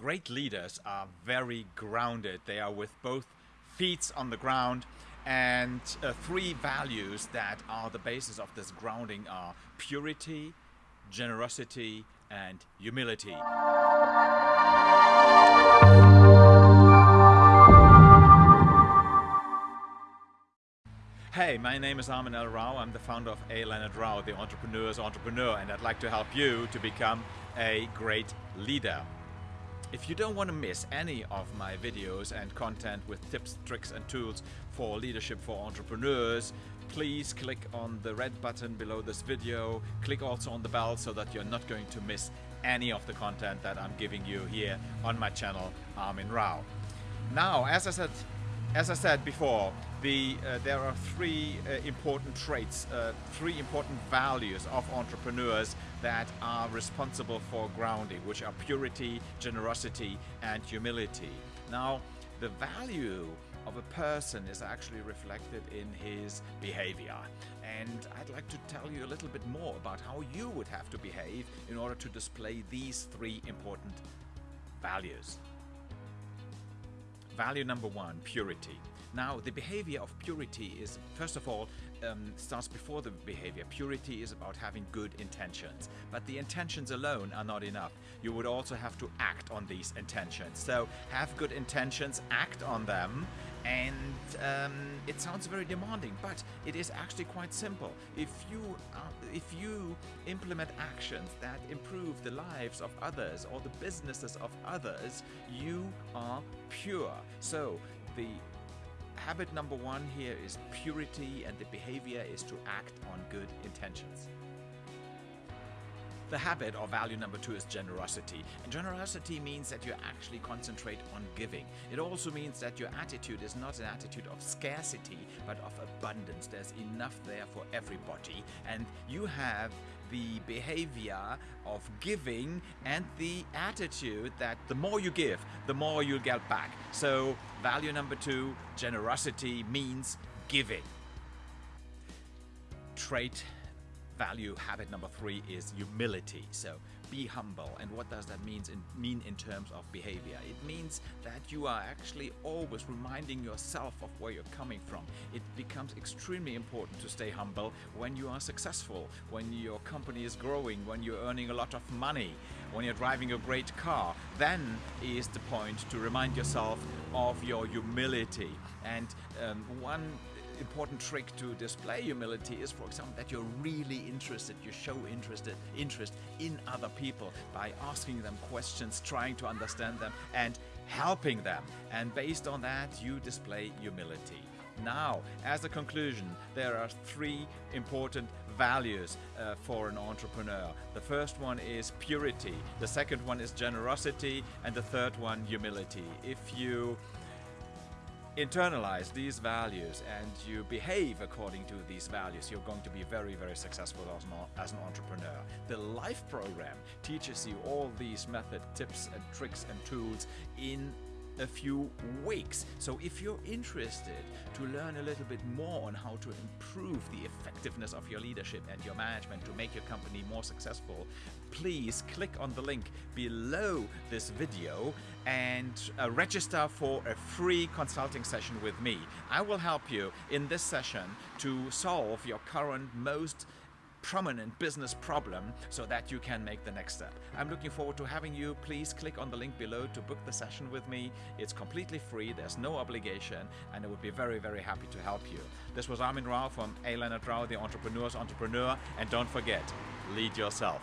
great leaders are very grounded. They are with both feet on the ground and uh, three values that are the basis of this grounding are purity, generosity, and humility. Hey, my name is Armin L. Rao. I'm the founder of A. Leonard Rao, the entrepreneur's entrepreneur, and I'd like to help you to become a great leader. If you don't want to miss any of my videos and content with tips, tricks and tools for leadership for entrepreneurs, please click on the red button below this video. Click also on the bell so that you're not going to miss any of the content that I'm giving you here on my channel, Armin Rao. Now, as I said, as I said before, the, uh, there are three uh, important traits, uh, three important values of entrepreneurs that are responsible for grounding, which are purity, generosity, and humility. Now, the value of a person is actually reflected in his behavior. And I'd like to tell you a little bit more about how you would have to behave in order to display these three important values. Value number one, purity. Now, the behavior of purity is, first of all, um, starts before the behavior. Purity is about having good intentions, but the intentions alone are not enough. You would also have to act on these intentions. So, have good intentions, act on them, and um, it sounds very demanding, but it is actually quite simple. If you uh, if you implement actions that improve the lives of others or the businesses of others, you are pure. So the habit number one here is purity, and the behavior is to act on good intentions. The habit or value number two is generosity. And generosity means that you actually concentrate on giving. It also means that your attitude is not an attitude of scarcity, but of abundance. There's enough there for everybody. And you have the behavior of giving and the attitude that the more you give, the more you'll get back. So, value number two, generosity means giving. Trait value habit number three is humility. So be humble. And what does that mean in, mean in terms of behavior? It means that you are actually always reminding yourself of where you're coming from. It becomes extremely important to stay humble when you are successful, when your company is growing, when you're earning a lot of money, when you're driving a great car. Then is the point to remind yourself of your humility. And um, one important trick to display humility is, for example, that you're really interested, you show interested, interest in other people by asking them questions, trying to understand them, and helping them. And based on that, you display humility. Now, as a conclusion, there are three important values uh, for an entrepreneur. The first one is purity, the second one is generosity, and the third one, humility. If you internalize these values and you behave according to these values, you're going to be very, very successful as an, as an entrepreneur. The Life program teaches you all these method, tips and tricks and tools in a few weeks. So if you're interested to learn a little bit more on how to improve the effectiveness of your leadership and your management to make your company more successful, please click on the link below this video and uh, register for a free consulting session with me. I will help you in this session to solve your current most prominent business problem so that you can make the next step. I'm looking forward to having you. Please click on the link below to book the session with me. It's completely free, there's no obligation, and I would be very, very happy to help you. This was Armin Rao from A. Leonard Rao, the entrepreneur's entrepreneur, and don't forget, lead yourself.